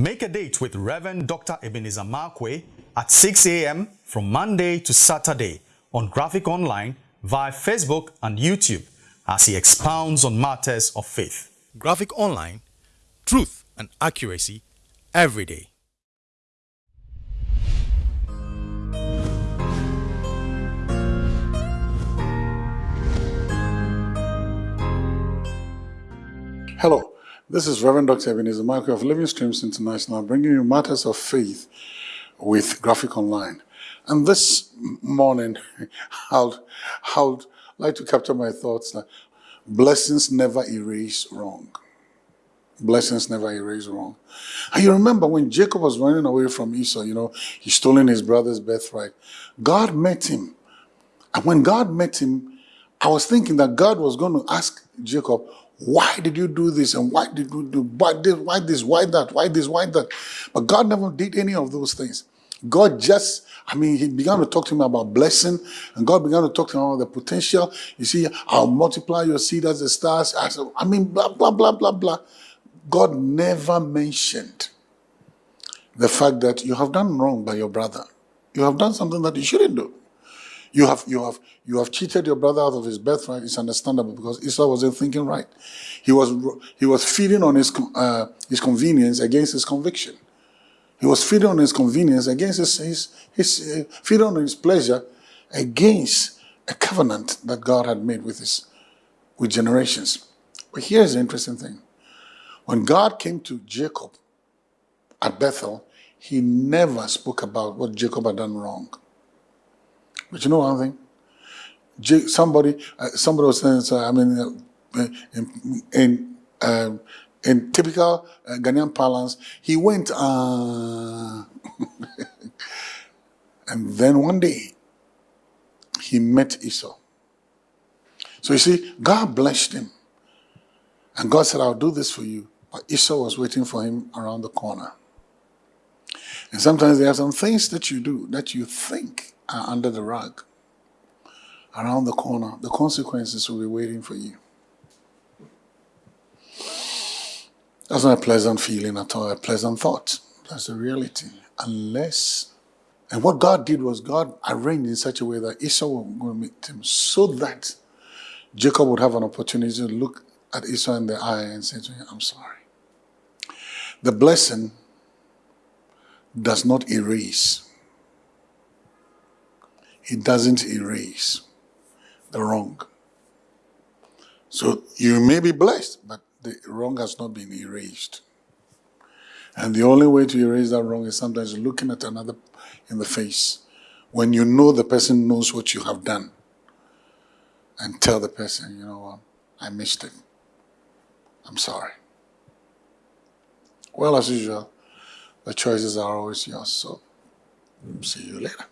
Make a date with Reverend Dr. Ebenezer Markwei at 6 a.m. from Monday to Saturday on Graphic Online via Facebook and YouTube as he expounds on matters of faith. Graphic Online, truth and accuracy every day. Hello, this is Reverend Dr. Ebenezer Markwei of Living Streams International bringing you matters of faith with Graphic Online. And this morning, I'd, I'd like to capture my thoughts that blessings never erase wrong. Blessings never erase wrong. And you remember when Jacob was running away from Esau, you know, he stolen his brother's birthright. God met him. And when God met him, I was thinking that God was going to ask Jacob, why did you do this? And why did you do why this, why this, why that, why this, why that? But God never did any of those things. God just, I mean, he began to talk to him about blessing, and God began to talk to him about the potential. You see, I'll multiply your seed as the stars. I mean, blah, blah, blah, blah, blah. God never mentioned the fact that you have done wrong by your brother. You have done something that you shouldn't do. You have, you have, you have cheated your brother out of his birthright. It's understandable because Esau wasn't thinking right. He was, he was feeding on his, uh, his convenience against his conviction. He was feeding on his convenience against his, his, his uh, feeding on his pleasure against a covenant that God had made with his, with generations. But here's the interesting thing. When God came to Jacob at Bethel, he never spoke about what Jacob had done wrong. But you know one thing? Somebody, uh, somebody was saying, so, I mean, uh, in, in, uh, in typical uh, Ghanaian parlance, he went, uh, and then one day, he met Esau. So you see, God blessed him. And God said, I'll do this for you. But Esau was waiting for him around the corner. And sometimes there are some things that you do that you think are under the rug, around the corner. The consequences will be waiting for you. That's not a pleasant feeling at all, a pleasant thought. That's the reality. Unless, and what God did was God arranged in such a way that Esau would meet him so that Jacob would have an opportunity to look at Esau in the eye and say to him, I'm sorry. The blessing does not erase it doesn't erase the wrong. So you may be blessed, but the wrong has not been erased. And the only way to erase that wrong is sometimes looking at another in the face when you know the person knows what you have done and tell the person, you know what, I missed it. I'm sorry. Well, as usual, the choices are always yours. So see you later.